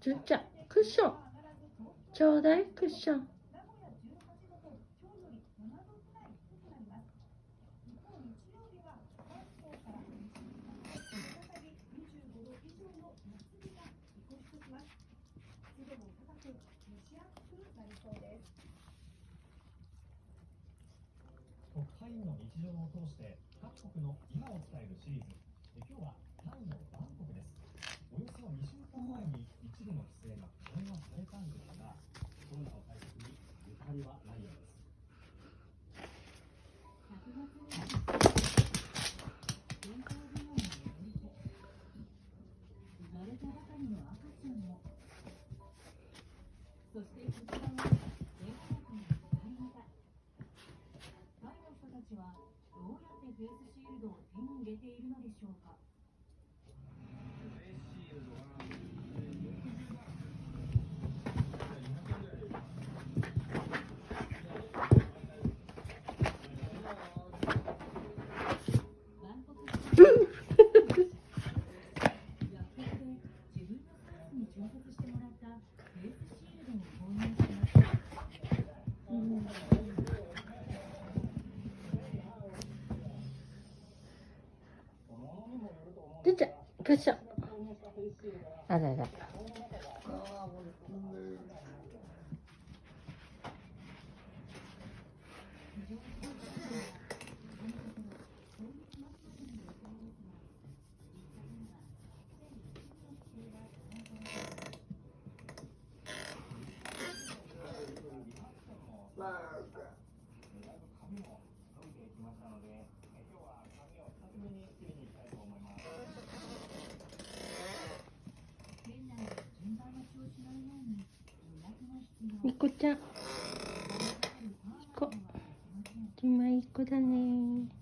じゅんちゃんクッションちょうだいクッション特派員の日常を通して各国の今を伝えるシリーズ今日はタイのバンコクですおよそ2週間前に一部の規制が緩和されたんですがコロナの対策にゆかりはないようです生まれたばかりの赤ちゃんもそしてこちらは全国の使い方タイの人たちはどうやってフェイスシールドを手に入れているのでしょうかバンコク市薬局で自分のサイズに調節してもらったフェイスシールドを購入しましたじゅんちゃんクッションあらら髪も伸びてきましたのでえ今日は髪を2つ目に切りに行きたいと思います店内で順番待ちをしないように予約が必要みこちゃん。こ今いっこだね。